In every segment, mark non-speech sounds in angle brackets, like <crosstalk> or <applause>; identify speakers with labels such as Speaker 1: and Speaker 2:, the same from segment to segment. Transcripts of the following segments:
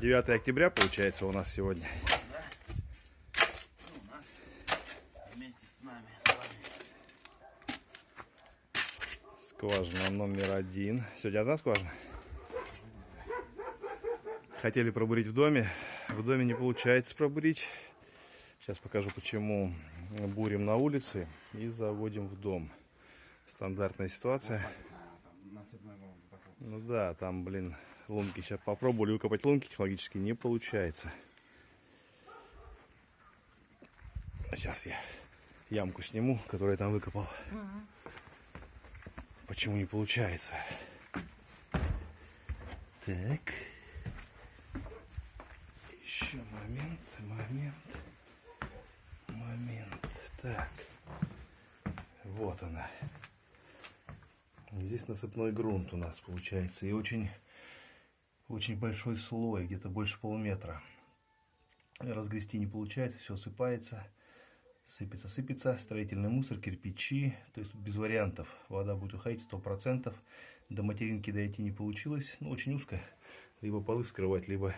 Speaker 1: 9 октября получается у нас сегодня.
Speaker 2: Ну, у нас вместе с нами, с вами.
Speaker 1: Скважина номер один. Сегодня одна скважина. Хотели пробурить в доме. В доме не получается пробурить. Сейчас покажу, почему бурим на улице и заводим в дом. Стандартная ситуация. Ну да, там, блин, лунки. Сейчас попробовали выкопать лунки, технологически не получается. Сейчас я ямку сниму, которую я там выкопал. Почему не получается? Так. Еще момент, момент, момент. Так. Вот она. Здесь насыпной грунт у нас получается. И очень, очень большой слой, где-то больше полуметра. Разгрести не получается, все сыпается. Сыпется, сыпется. Строительный мусор, кирпичи. То есть без вариантов. Вода будет уходить 100%. До материнки дойти не получилось. Ну, очень узко. Либо полы вскрывать, либо...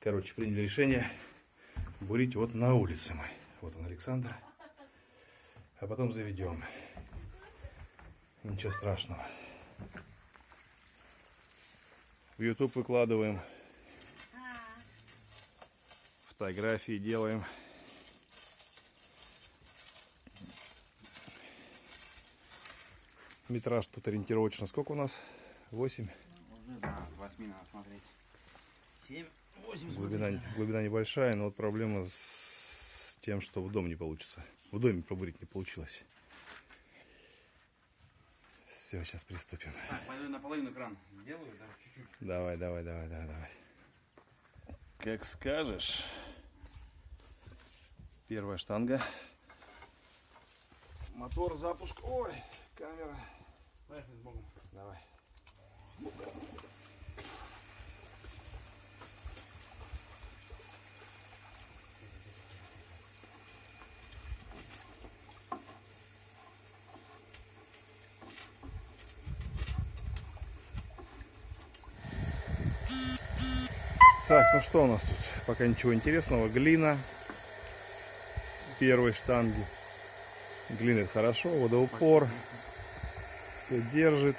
Speaker 1: Короче, приняли решение бурить вот на улице мы. Вот он, Александр. А потом заведем. Ничего страшного. В YouTube выкладываем. Фотографии делаем. Метраж тут ориентировочно сколько у нас? 8.
Speaker 2: Уже, да, с 8 надо смотреть. 7, 8
Speaker 1: Глубина, глубина небольшая, но вот проблема с тем, что в дом не получится. В доме пробурить не получилось. Все, сейчас приступим.
Speaker 2: Так, пойду наполовину кран сделаю, да.
Speaker 1: Давай, давай, давай, давай, давай. Как скажешь. Первая штанга. Мотор, запуск. Ой, камера.
Speaker 2: Поехали с Богом.
Speaker 1: Давай. Так, ну что у нас тут? Пока ничего интересного. Глина с первой штанги. Глина это хорошо, водоупор. Все держит.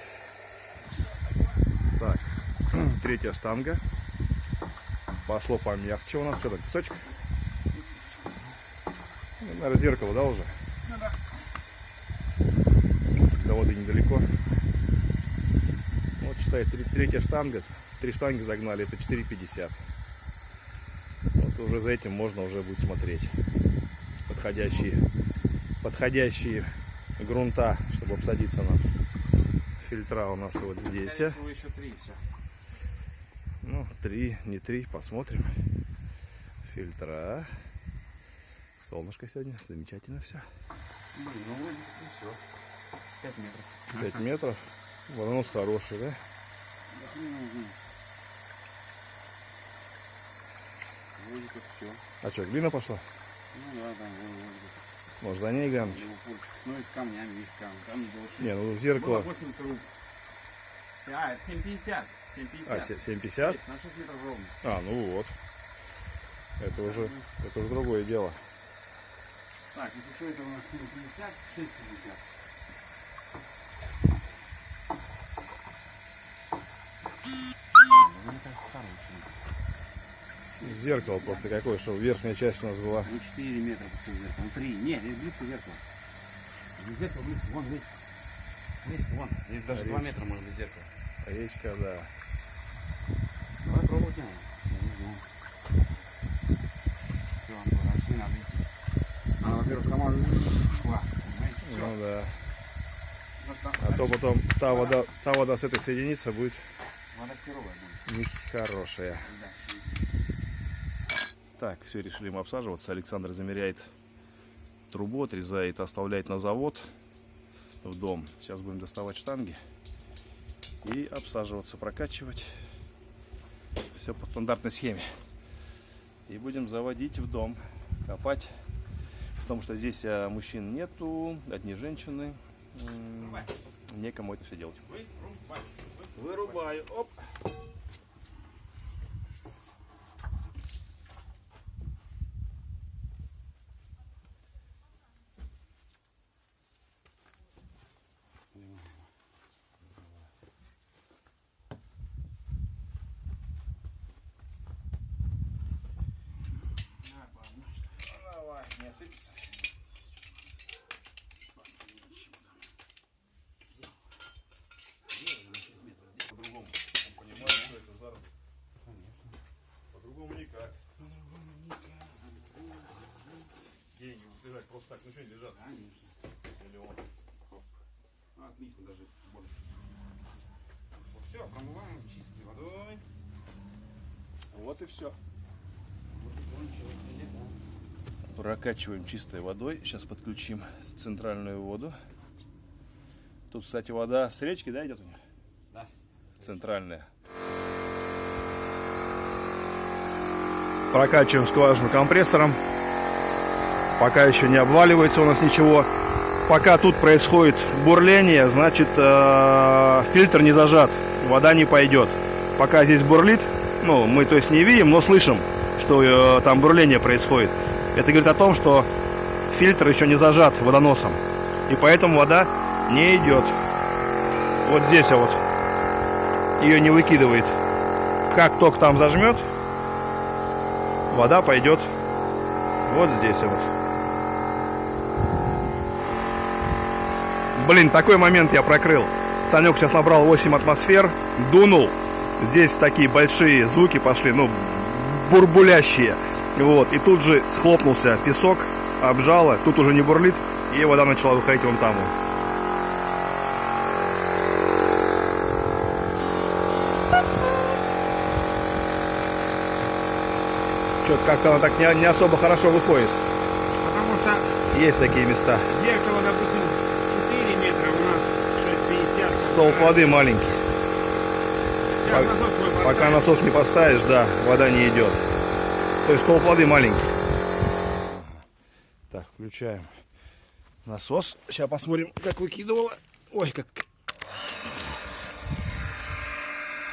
Speaker 1: Так, <clears throat> третья штанга. Пошло помягче у нас. Что там, песочек? Ну, наверное, зеркало, да, уже?
Speaker 2: Ну да.
Speaker 1: До воды недалеко. Вот считай, третья штанга. Три штанги загнали, это 4,50. Вот уже за этим можно уже будет смотреть. Подходящие, подходящие грунта, чтобы обсадиться нам. Фильтра у нас вот здесь. А. Ну, три, не три, посмотрим. Фильтра. Солнышко сегодня, замечательно все.
Speaker 2: Ну вроде все. 5 метров.
Speaker 1: 5 метров. Водонос хороший, да?
Speaker 2: Вроде как все.
Speaker 1: А что, глина пошла?
Speaker 2: Ну да, да, вроде как.
Speaker 1: Может за ней глянуть?
Speaker 2: Ну и с камнями, видишь, камни. Камни больше.
Speaker 1: Не, ну
Speaker 2: Было
Speaker 1: зеркало.
Speaker 2: 8 труб. А, это 750. 750.
Speaker 1: А, се- 7,50?
Speaker 2: Есть, На 6 метров ровно.
Speaker 1: А, ну вот. Это уже, это уже другое дело.
Speaker 2: Так, если что, это у нас 750, 650. Мне кажется, старый очень.
Speaker 1: Зеркало просто какое, что верхняя часть у нас была.
Speaker 2: Ну 4 метра после зеркала. Ну 3. Нет, здесь близко зеркало. Здесь зеркало близко. Вон, здесь. Здесь, вон. Здесь даже 2
Speaker 1: Речь.
Speaker 2: метра может быть зеркало.
Speaker 1: Речка, да.
Speaker 2: Давай пробовать надо. Я не знаю. Все, пошли надо идти. Она, во-первых, сама шла. Понимаете? Все.
Speaker 1: Ну да.
Speaker 2: Просто
Speaker 1: А то потом та вода, та вода с этой соединится будет
Speaker 2: Вода херовая будет.
Speaker 1: нехорошая.
Speaker 2: Да.
Speaker 1: Так, все, решили мы обсаживаться. Александр замеряет трубу, отрезает, оставляет на завод в дом. Сейчас будем доставать штанги и обсаживаться, прокачивать. Все по стандартной схеме. И будем заводить в дом, копать. Потому что здесь а, мужчин нету, одни женщины. Некому это все делать. Вырубаю. Оп. Осыпется. По-другому. Понимаю, что это заработок. По-другому никак. Деньги лежать просто так, ну что не лежат?
Speaker 2: Конечно.
Speaker 1: Миллион.
Speaker 2: Ну, отлично, даже больше. все, промываем чистой водой.
Speaker 1: Вот и все.
Speaker 2: Вот и кончилось, или да.
Speaker 1: Прокачиваем чистой водой. Сейчас подключим центральную воду. Тут, кстати, вода с речки, да, идет у них?
Speaker 2: Да.
Speaker 1: Центральная. Прокачиваем скважину компрессором. Пока еще не обваливается у нас ничего. Пока тут происходит бурление, значит э, фильтр не зажат, вода не пойдет. Пока здесь бурлит, ну мы то есть не видим, но слышим, что э, там бурление происходит. Это говорит о том, что фильтр еще не зажат водоносом. И поэтому вода не идет. Вот здесь вот ее не выкидывает. Как только там зажмет, вода пойдет вот здесь вот. Блин, такой момент я прокрыл. Санек сейчас набрал 8 атмосфер, дунул. Здесь такие большие звуки пошли, ну, бурбулящие. Вот, и тут же схлопнулся песок, обжало, тут уже не бурлит, и вода начала выходить вон там. вот. Что-то как-то она так не, не особо хорошо выходит.
Speaker 2: Потому что
Speaker 1: Есть такие места.
Speaker 2: зеркало, допустим, 4 метра, у нас 6,50.
Speaker 1: Столб воды маленький.
Speaker 2: Сейчас насос
Speaker 1: Пока насос не поставишь, да, вода не идет. То есть столб воды маленький. Так, включаем насос. Сейчас посмотрим, как выкидывало. Ой, как...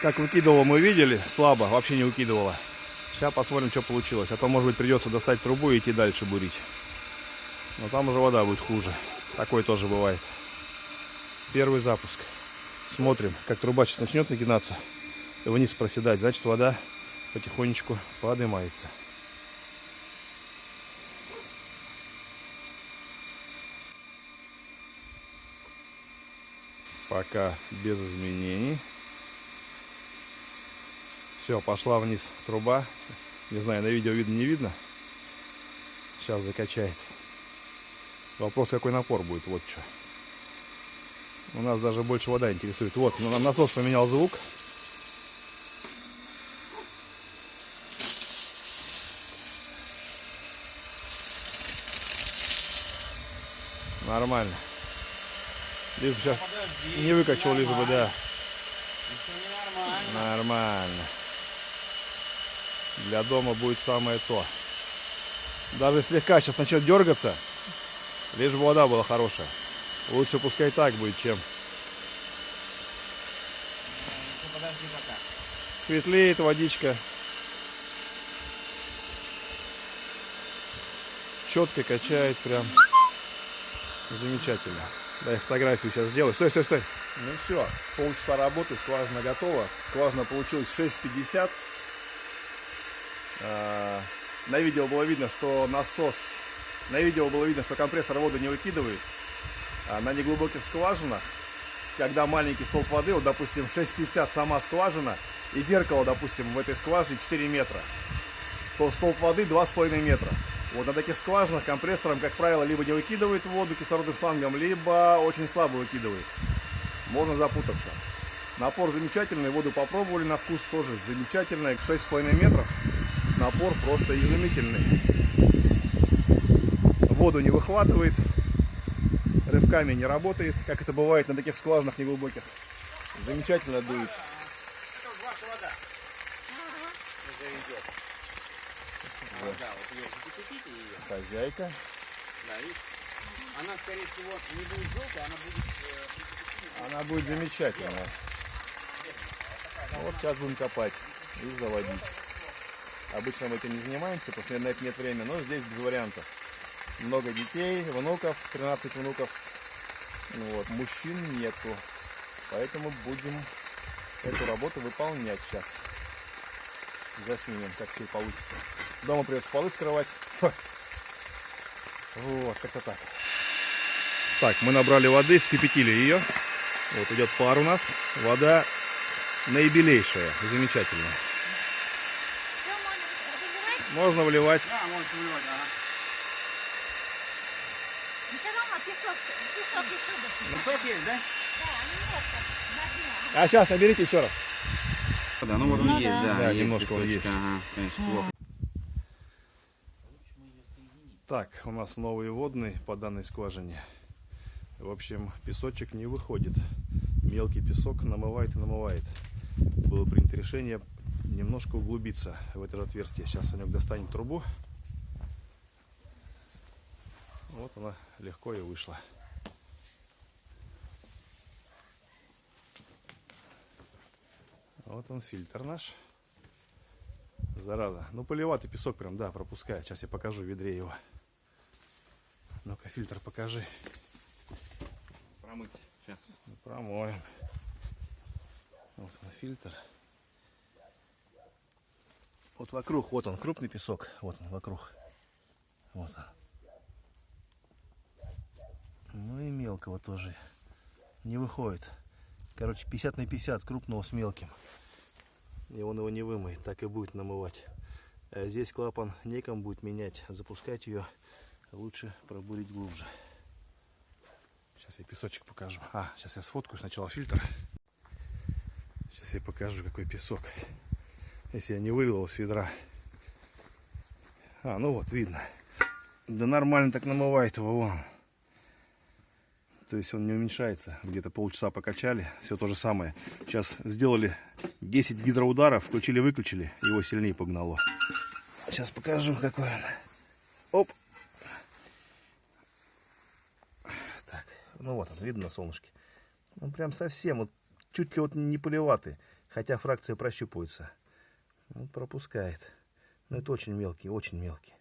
Speaker 1: Как выкидывало, мы видели. Слабо, вообще не выкидывало. Сейчас посмотрим, что получилось. А то, может быть, придется достать трубу и идти дальше бурить. Но там уже вода будет хуже. Такое тоже бывает. Первый запуск. Смотрим, как труба сейчас начнет нагинаться и вниз проседать. Значит, вода потихонечку поднимается. Пока без изменений. Все, пошла вниз труба. Не знаю, на видео видно, не видно. Сейчас закачает. Вопрос, какой напор будет, вот что. У нас даже больше вода интересует. Вот, на- насос поменял звук. Нормально. Лишь бы сейчас
Speaker 2: Подожди,
Speaker 1: не выкачал, лишь бы, да.
Speaker 2: Нормально.
Speaker 1: Нормально. Для дома будет самое то. Даже слегка сейчас начнет дергаться, лишь бы вода была хорошая. Лучше пускай так будет, чем светлеет водичка. Четко качает прям. Замечательно. Дай фотографию сейчас сделаю. Стой, стой, стой. Ну все, полчаса работы, скважина готова. Скважина получилась 6,50. А, На видео было видно, что насос... На видео было видно, что компрессор воду не выкидывает. А на неглубоких скважинах, когда маленький столб воды, вот, допустим, 6,50 сама скважина, и зеркало, допустим, в этой скважине 4 метра, то столб воды 2,5 метра. Вот на таких скважинах компрессором, как правило, либо не выкидывает воду кислородным шлангом, либо очень слабо выкидывает. Можно запутаться. Напор замечательный, воду попробовали на вкус тоже замечательный. 6,5 метров. Напор просто изумительный. Воду не выхватывает, рывками не работает, как это бывает на таких скважинах неглубоких. Замечательно дует.
Speaker 2: Это ваша вода. Идет. Вода, ее.
Speaker 1: Хозяйка.
Speaker 2: Да, видишь? Она, скорее всего, не будет желтой, она будет... э,
Speaker 1: Она будет замечательная. Вот сейчас будем копать и заводить. Обычно мы этим не занимаемся, потому что на это нет времени, но здесь без вариантов. Много детей, внуков, 13 внуков. Ну Вот, мужчин нету. Поэтому будем эту работу выполнять сейчас. Заснимем, как все получится. Дома придется полы скрывать. Вот, как-то так. Так, мы набрали воды, вскипятили ее. Вот идет пар у нас. Вода наибелейшая, замечательная.
Speaker 3: Выливать?
Speaker 1: Можно вливать.
Speaker 2: Да, можешь выливать, ага.
Speaker 3: Песок,
Speaker 2: есть, да?
Speaker 1: А сейчас наберите еще раз.
Speaker 2: Да, ну вот он
Speaker 3: Ну
Speaker 2: есть,
Speaker 3: да.
Speaker 2: да. Есть
Speaker 1: немножко он есть.
Speaker 2: Ага, конечно, плохо.
Speaker 1: Так, у нас новые водные по данной скважине. В общем, песочек не выходит. Мелкий песок намывает и намывает. Было принято решение немножко углубиться в это отверстие. Сейчас Санек достанет трубу. Вот она легко и вышла. Вот он фильтр наш. Зараза. Ну, поливатый песок прям, да, пропускает. Сейчас я покажу в ведре его. Ну-ка, фильтр покажи.
Speaker 2: Промыть. Сейчас.
Speaker 1: Ну, Промоем. Вот он фильтр. Вот вокруг, вот он, крупный песок. Вот он, вокруг. Вот он. Ну и мелкого тоже не выходит. Короче, 50 на 50 крупного с мелким. И он его не вымоет, так и будет намывать. А здесь клапан неком будет менять. Запускать ее лучше пробурить глубже. Сейчас я песочек покажу. А, сейчас я сфоткаю сначала фильтр. Сейчас я покажу, какой песок. Если я не вылил с ведра. А, ну вот, видно. Да нормально так намывает его, вон. То есть он не уменьшается. Где-то полчаса покачали. Все то же самое. Сейчас сделали 10 гидроударов, включили-выключили. Его сильнее погнало. Сейчас покажу, какой он. Оп. Так, ну вот он, видно на солнышке. Он прям совсем, вот чуть ли вот не полеватый. Хотя фракция прощупывается. Вот пропускает. Но это очень мелкий, очень мелкий.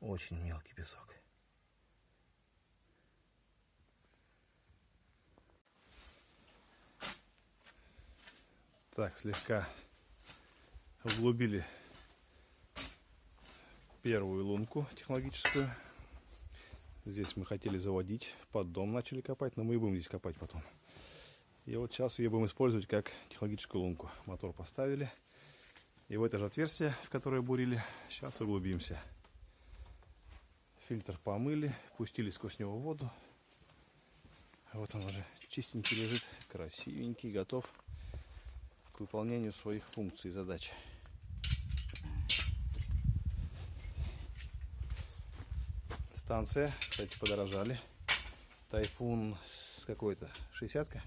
Speaker 1: Очень мелкий песок. Так, слегка углубили первую лунку технологическую. Здесь мы хотели заводить, под дом начали копать, но мы и будем здесь копать потом. И вот сейчас ее будем использовать как технологическую лунку. Мотор поставили. И в это же отверстие, в которое бурили, сейчас углубимся. Фильтр помыли, пустили сквозь него воду. Вот он уже чистенький лежит, красивенький, готов к выполнению своих функций и задач. Станция, кстати, подорожали. Тайфун какой-то 60-ка?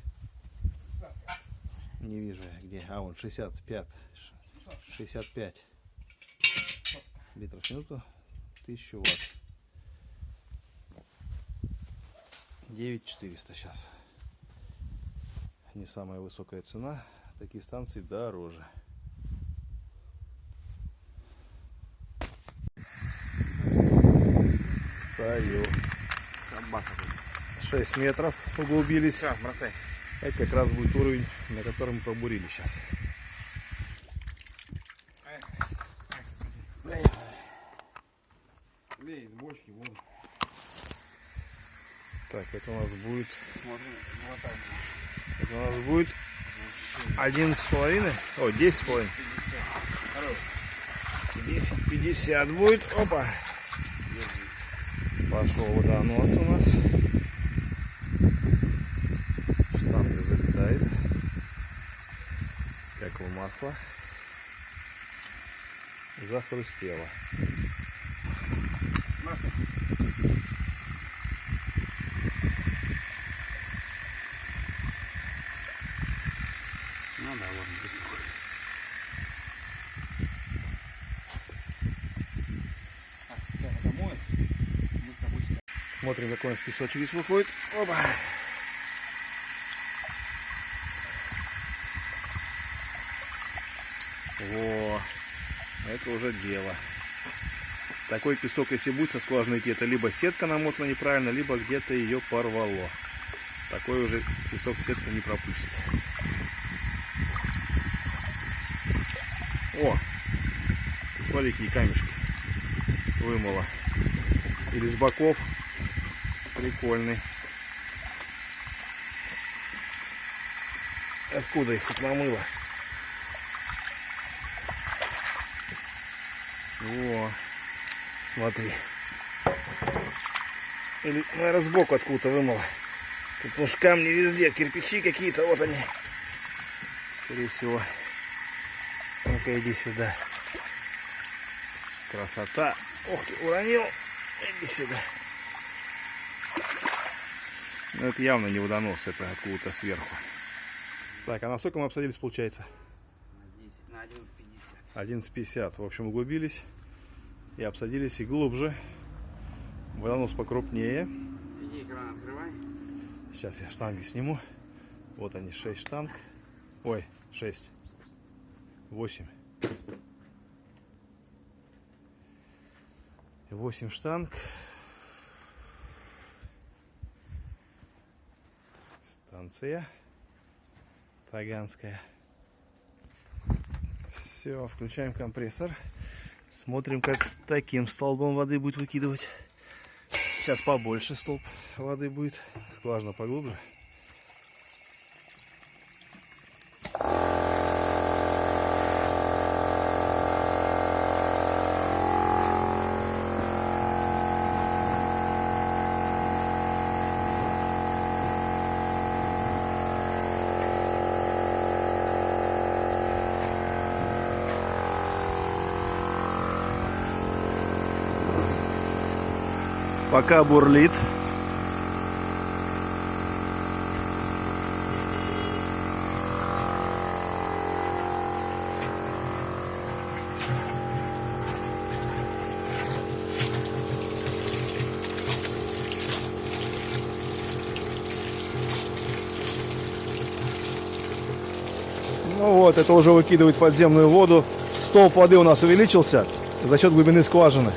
Speaker 1: Не вижу я где. А, вон 65. 65 литров в минуту. 1000 ватт. 9400 сейчас. Не самая высокая цена. Такие станции дороже.
Speaker 2: Тут.
Speaker 1: 6 метров углубились.
Speaker 2: Все, бросай.
Speaker 1: Это как раз будет уровень, на котором мы пробурили сейчас.
Speaker 2: Лей из бочки воду.
Speaker 1: Так, это у нас будет, это у нас будет 11 с половиной, о, 10 с половиной.
Speaker 2: Хорош.
Speaker 1: 10, 50 будет, опа. Пошел водонос у нас. Штанга залетает. Как в масло. Захрустело.
Speaker 2: Масло. Ну да, вот песок. Так, я домой. Мы с тобой сейчас.
Speaker 1: Смотрим, какой у нас песочек здесь выходит. Опа. Во, это уже дело. Такой песок, если будет со скважины идти, это либо сетка намотана неправильно, либо где-то ее порвало. Такой уже песок сетка не пропустит. О, какие камешки вымыло. или с боков. Прикольный. Откуда их тут намыло? Во, смотри. Или, наверное, сбоку откуда-то вымыло. Тут уж камни везде, кирпичи какие-то, вот они. Скорее всего. Ну-ка, иди сюда. Красота. Ох ты, уронил. Иди сюда. Ну, это явно не водонос, это откуда-то сверху. Так, а на сколько мы обсадились, получается?
Speaker 2: На 10, на 11.50.
Speaker 1: 11.50. В общем, углубились и обсадились и глубже. Водонос покрупнее.
Speaker 2: Иди экран открывай.
Speaker 1: Сейчас я штанги сниму. Вот они, 6 штанг. Ой, 6. 8. 8 штанг. Станция Таганская. Все, включаем компрессор. Смотрим, как с таким столбом воды будет выкидывать. Сейчас побольше столб воды будет. Скважина поглубже. Пока бурлит. Ну вот, это уже выкидывает подземную воду. Столб воды у нас увеличился за счет глубины скважины.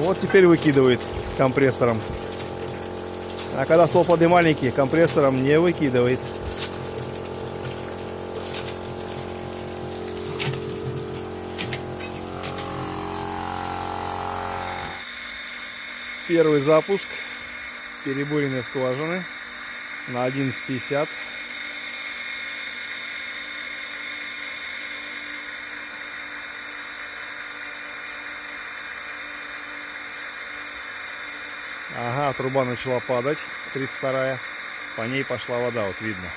Speaker 1: Вот теперь выкидывает компрессором. А когда столб воды маленький, компрессором не выкидывает. Первый запуск перебуренной скважины на 11.50. Ага, труба начала падать, 32-я. По ней пошла вода, вот видно.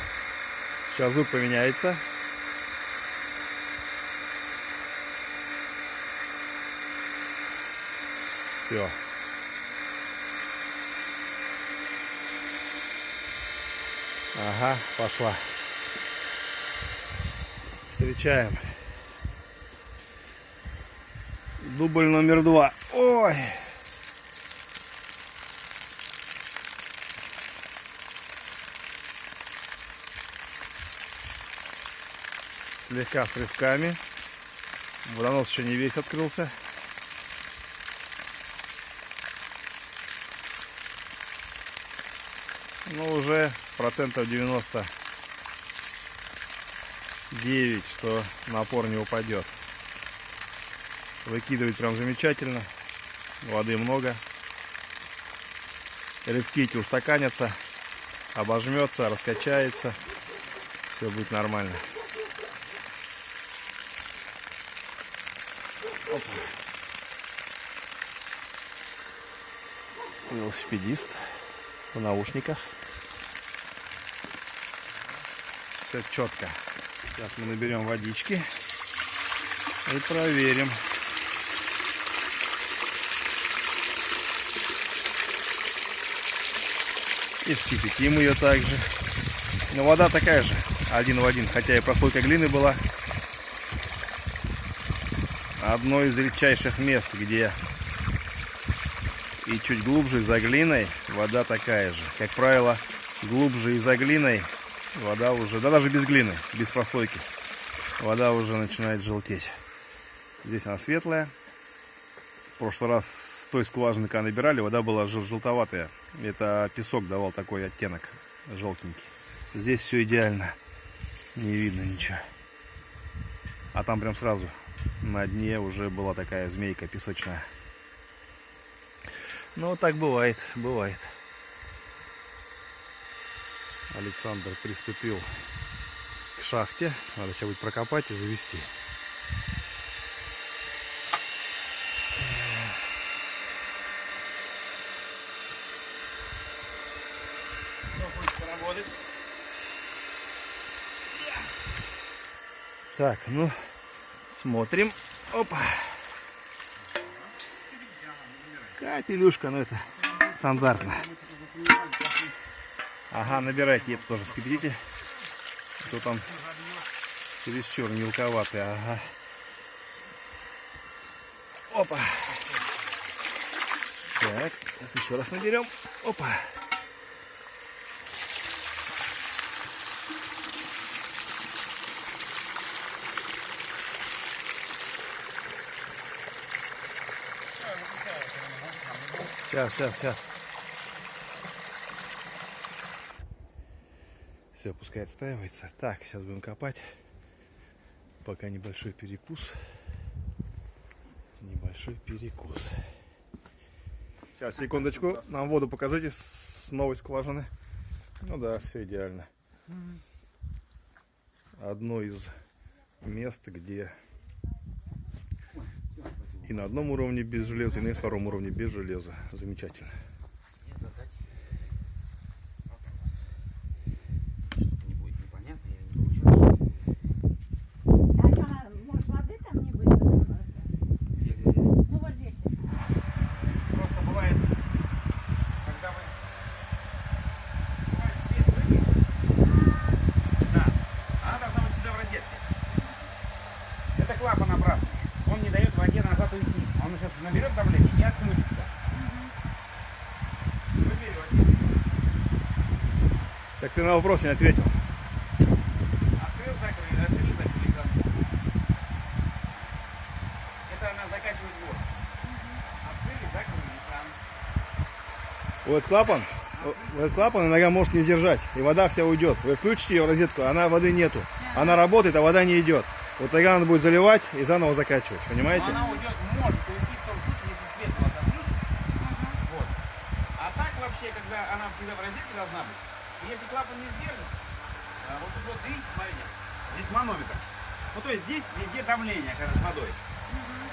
Speaker 1: Сейчас звук поменяется. Все. Ага, пошла. Встречаем. Дубль номер два. Ой. Слегка с рывками. Водонос еще не весь открылся. Ну, уже процентов 99, что напор не упадет. Выкидывать прям замечательно. Воды много. Рывки эти устаканятся, обожмется, раскачается. Все будет нормально. Оп. Велосипедист в наушниках. Все четко. Сейчас мы наберем водички и проверим. И вскипятим ее также. Но вода такая же, один в один, хотя и прослойка глины была одно из редчайших мест, где и чуть глубже за глиной вода такая же. Как правило, глубже и за глиной вода уже, да даже без глины, без прослойки, вода уже начинает желтеть. Здесь она светлая. В прошлый раз с той скважины, когда набирали, вода была жел желтоватая. Это песок давал такой оттенок желтенький. Здесь все идеально. Не видно ничего. А там прям сразу на дне уже была такая змейка песочная. Ну, так бывает, бывает. Александр приступил к шахте. Надо сейчас будет прокопать и завести. Так, ну, смотрим. Опа. Капелюшка, ну это стандартно. Ага, набирайте, это тоже вскипятите. А То там чересчур мелковатый, ага. Опа. Так, сейчас еще раз наберем. Опа. Сейчас, сейчас, сейчас. Все, пускай отстаивается. Так, сейчас будем копать. Пока небольшой перекус. Небольшой перекус. Сейчас, секундочку. Нам воду покажите с новой скважины. Ну да, все идеально. Одно из мест, где и на одном уровне без железа, и на втором уровне без железа. Замечательно.
Speaker 2: Мне задать вопрос. Что-то не будет непонятно, я не получаю.
Speaker 3: А что, она- может, воды там не будет? потому что- Ну, вот здесь.
Speaker 2: Просто бывает, когда вы... Бывает свет выключен. Да. Она должна быть всегда в розетке. Это клапан обратный. Он не дает воде назад уйти. Он сейчас наберет давление и отключится. Выбери воде.
Speaker 1: Так ты на вопрос не ответил.
Speaker 2: Открыл, закрыл, открыл, закрыл. Это она закачивает воду. Открыли, закрыли, там.
Speaker 1: Вот клапан, вот этот клапан иногда может не сдержать, и вода вся уйдет. Вы включите ее в розетку, она воды нету. Она работает, а вода не идет. Вот тогда надо будет заливать и заново закачивать, понимаете?
Speaker 2: Но она уйдет, может уйти в том случае, если свет у вас отключен. Вот. А так вообще, когда она всегда в розетке должна быть, если клапан не сдержит, а, вот тут вот видите, смотрите, здесь манометр. Ну то есть здесь везде давление, когда с водой.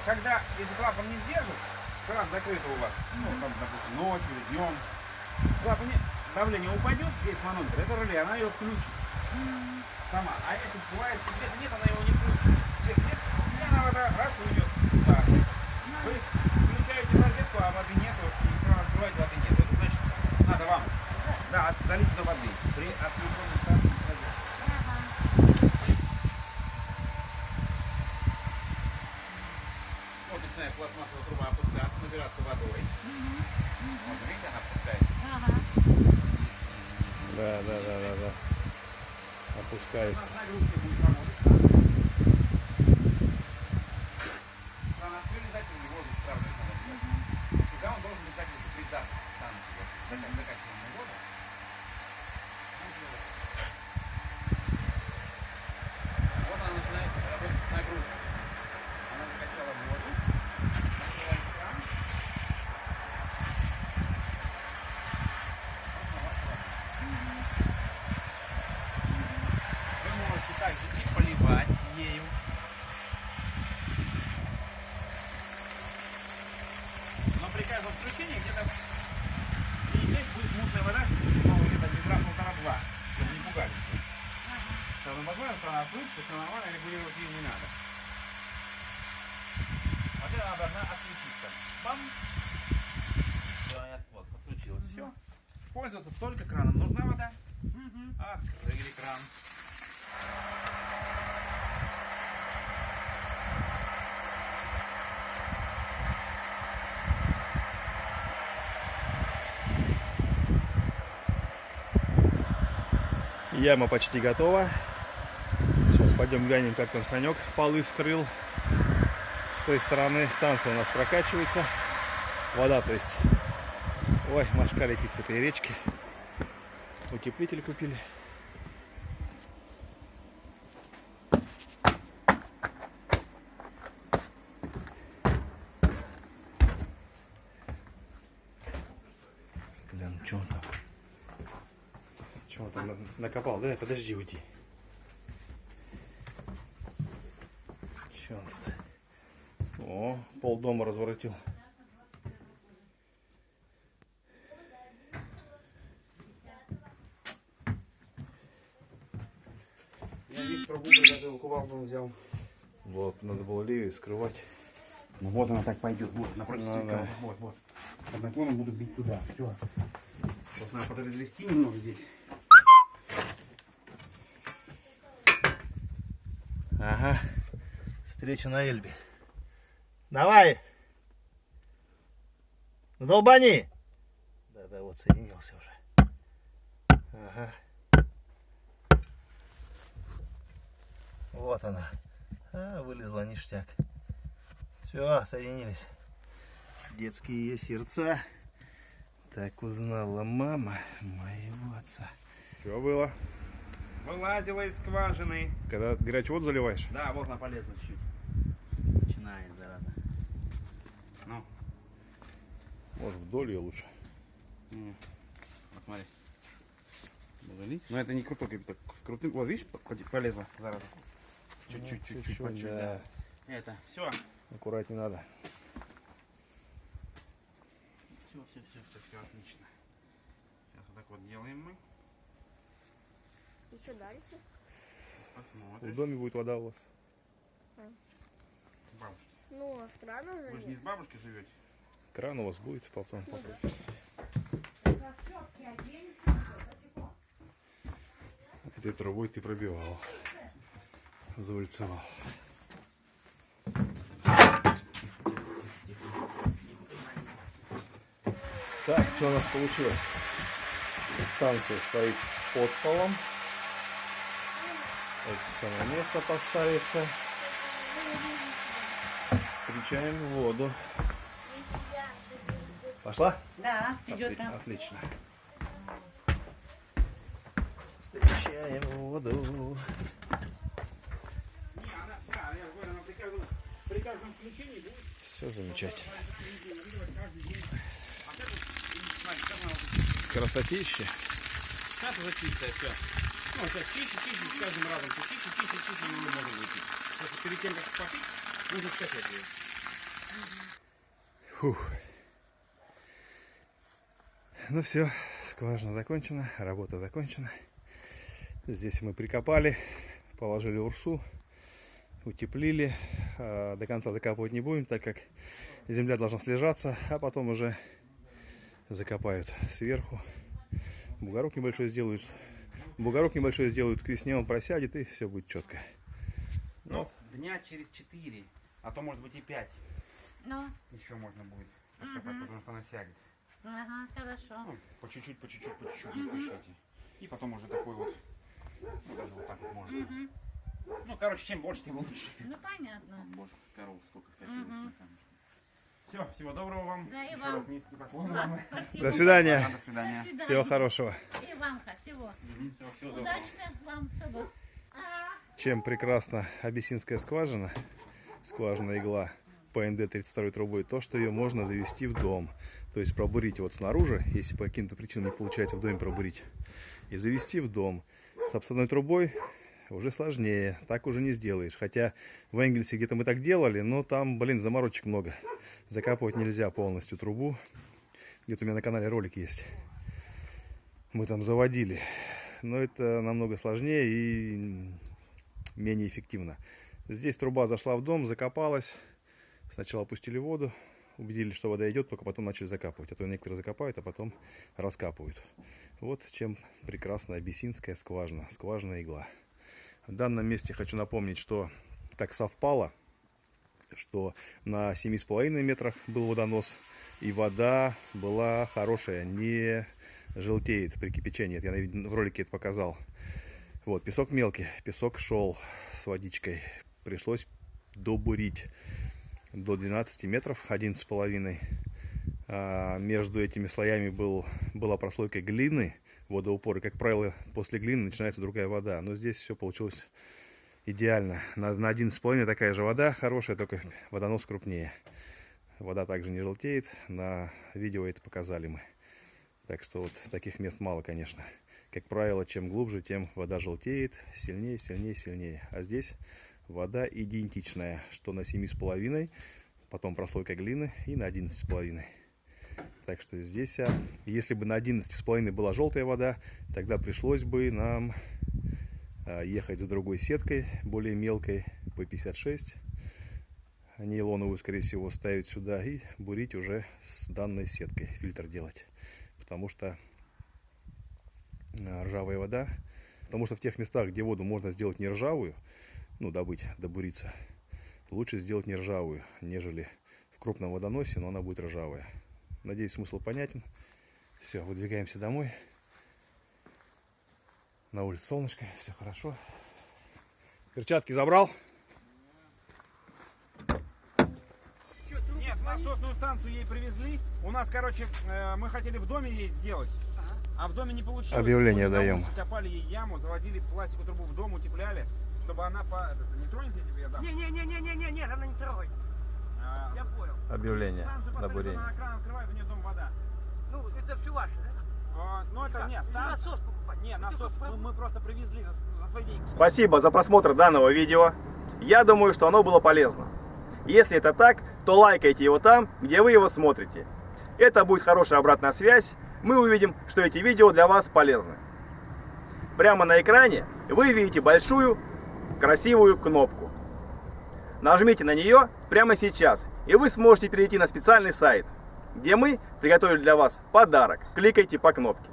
Speaker 2: Когда, если клапан не сдержит, кран закрыт у вас, ну там, допустим, ночью или днем, клапан не- давление упадет, здесь манометр, это реле, она ее включит. Сама. А если бывает, если света нет, она его не включит. Свет нет, и она вода раз уйдет. Да. Вы включаете розетку, а воды нету, и кран открываете, воды нет. Это значит, надо вам да, от- до воды при отключенной станции с розетки. Вот начинает пластмассовая труба опускаться, набираться водой. Вот, видите, она опускается.
Speaker 3: Ага.
Speaker 1: Да, да, да, да, да. Опускается.
Speaker 2: Нагрузки будет работать. Кран открыли, закрыли, воздух сравнивать надо. Всегда он должен быть закрыт при запуске станции. Вот, зака- закачиваемой воду. Он делает. Вот она начинает работать с нагрузкой. Она закачала воду. Открывает кран. Вы можете также и поливать ею. Но при каждом включении где-то перед будет мутная вода, ну, где-то метра полтора-два, чтобы не пугались. Когда возможно, что она отключится, все нормально, регулировать ее не надо. Вот это она должна отключиться. Бам! Она от- вот, подключилась. Все. Пользоваться только краном. Нужна вода? Открыли кран.
Speaker 1: Яма почти готова. Пойдем глянем, как там Санек полы вскрыл. С той стороны станция у нас прокачивается. Вода, то есть. Ой, машка летит с этой речки. Утеплитель купили. Бля, ну что там? Чего там накопал? Да, подожди, уйди. Пол дома разворотил.
Speaker 2: Я весь приготовил, кувалду взял.
Speaker 1: Вот, надо было левее скрывать.
Speaker 2: Ну вот она так пойдет, вот, напротив
Speaker 1: Ну
Speaker 2: цветка.
Speaker 1: да.
Speaker 2: Вот, вот. Под наклоном буду бить туда. Все. Вот надо подразлести немного здесь.
Speaker 1: Ага. Встреча на Эльбе. Давай! Долбани! Да-да, вот соединился уже. Ага. Вот она. А, вылезла ништяк. Все, соединились. Детские сердца. Так узнала мама моего отца. Все было.
Speaker 2: Вылазила из скважины.
Speaker 1: Когда горячий воду заливаешь?
Speaker 2: Да, вот она полезла чуть. Начинает, зараза. Ну,
Speaker 1: Может вдоль ее лучше.
Speaker 2: не. посмотри. Буду лить. Но это не крутой кипяток. С крутым. Вот видишь, по- по- полезла, зараза. Чуть-чуть, чуть-чуть,
Speaker 1: чуть-чуть, да.
Speaker 2: да. Это, все.
Speaker 1: Аккуратнее надо.
Speaker 2: Все, все, все, все, все отлично. Сейчас вот так вот делаем мы.
Speaker 4: И что дальше?
Speaker 1: В
Speaker 2: Посмотришь.
Speaker 1: доме будет вода у вас.
Speaker 2: Бабушки.
Speaker 4: Ну, а с крана же
Speaker 2: Вы же не с бабушкой живете?
Speaker 1: Кран у вас будет потом.
Speaker 4: Ну да.
Speaker 1: Этой трубой ты пробивал. Завальцевал. Так, что у нас получилось? Станция стоит под полом. Это самое место поставится. Встречаем воду. Пошла?
Speaker 3: Да, идет
Speaker 1: Отли-
Speaker 3: там.
Speaker 1: Отлично. Встречаем воду.
Speaker 2: Не, она, да, я говорю, она при каждом, при каждом включении будет
Speaker 1: Все замечательно.
Speaker 2: Вот
Speaker 1: Красотища.
Speaker 2: Сейчас уже чистая, все. Ну, сейчас чище, чище, с каждым разом все чище, чище, чище, и не можно выпить. Просто перед тем, как попить, нужно скачать ее.
Speaker 1: Фух. Ну все, скважина закончена, работа закончена. Здесь мы прикопали, положили урсу, утеплили. А, До конца закапывать не будем, так как земля должна слежаться, а потом уже закопают сверху. Бугорок небольшой сделают. Бугорок небольшой сделают к весне, он просядет и все будет четко.
Speaker 2: Ну, дня через 4, а то может быть и 5
Speaker 3: Ну,
Speaker 2: еще можно будет откопать, потому что она сядет.
Speaker 3: Ага, хорошо.
Speaker 2: Ну, по чуть-чуть, по чуть-чуть, по чуть-чуть, не спешите. И потом уже такой вот, ну даже вот так вот можно. Ну, короче, чем больше, тем лучше.
Speaker 3: Ну, понятно.
Speaker 2: Боже, с коров сколько скопилось. Все, всего доброго вам.
Speaker 3: Да, и
Speaker 2: Еще
Speaker 3: вам.
Speaker 2: раз низкий поклон вам.
Speaker 3: Спасибо.
Speaker 1: До свидания.
Speaker 2: До свидания.
Speaker 3: До свидания.
Speaker 1: Всего хорошего.
Speaker 3: И вам всего.
Speaker 2: Всего, всего доброго.
Speaker 3: Удачно вам всего. А.
Speaker 1: Чем прекрасна абиссинская скважина, скважина игла ПНД 32 трубой, то, что ее можно завести в дом. То есть пробурить вот снаружи, если по каким-то причинам не получается в доме пробурить, и завести в дом. С обставной трубой уже сложнее, так уже не сделаешь. Хотя в Энгельсе где-то мы так делали, но там, блин, заморочек много. Закапывать нельзя полностью трубу. Где-то у меня на канале ролик есть. Мы там заводили. Но это намного сложнее и менее эффективно. Здесь труба зашла в дом, закопалась. Сначала опустили воду, убедились, что вода идет, только потом начали закапывать. А то некоторые закопают, а потом раскапывают. Вот чем прекрасна абиссинская скважина, скважина игла. В данном месте хочу напомнить, что так совпало, что на 7,5 метрах был водонос, и вода была хорошая, не желтеет при кипячении. Это Я в ролике это показал. Вот, песок мелкий, песок шел с водичкой. Пришлось добурить до 12 метров, 11,5. А между этими слоями был, была прослойка глины, водоупор. И, как правило, после глины начинается другая вода. Но здесь все получилось идеально. На, на 11,5 такая же вода хорошая, только водонос крупнее. Вода также не желтеет. На видео это показали мы. Так что вот таких мест мало, конечно. Как правило, чем глубже, тем вода желтеет сильнее, сильнее, сильнее. А здесь вода идентичная, что на 7,5, потом прослойка глины и на 11,5. Так что здесь, а, если бы на 11,5 была желтая вода, тогда пришлось бы нам а, ехать с другой сеткой, более мелкой, P56. Нейлоновую, скорее всего, ставить сюда и бурить уже с данной сеткой, фильтр делать. Потому что а, ржавая вода, потому что в тех местах, где воду можно сделать не ржавую, ну, добыть, добуриться, лучше сделать не ржавую, нежели в крупном водоносе, но она будет ржавая. Надеюсь, смысл понятен. Все, выдвигаемся домой. На улице солнышко, все хорошо. Перчатки забрал?
Speaker 2: Нет, насосную станцию ей привезли. У нас, короче, э, мы хотели в доме ей сделать. А в доме не получилось.
Speaker 1: Объявление даем.
Speaker 2: Копали ей яму, заводили пластиковую трубу в дом, утепляли, чтобы она по... это, Не тронет я тебе, я дам.
Speaker 5: Не-не-не-не-не, она не трогает.
Speaker 2: А,
Speaker 5: Я понял.
Speaker 1: Объявление на бурение.
Speaker 2: она кран открывает, у нее дом вода.
Speaker 5: Ну, это все ваше, да?
Speaker 2: А, ну это
Speaker 5: Как?
Speaker 2: нет, станция.
Speaker 5: насос покупать?
Speaker 2: Не,
Speaker 5: Ну,
Speaker 2: насос мы, мы просто привезли за, за свои деньги.
Speaker 1: Спасибо за просмотр данного видео. Я думаю, что оно было полезно. Если это так, то лайкайте его там, где вы его смотрите. Это будет хорошая обратная связь. Мы увидим, что эти видео для вас полезны. Прямо на экране вы видите большую красивую кнопку. Нажмите на нее прямо сейчас, и вы сможете перейти на специальный сайт, где мы приготовили для вас подарок. Кликайте по кнопке.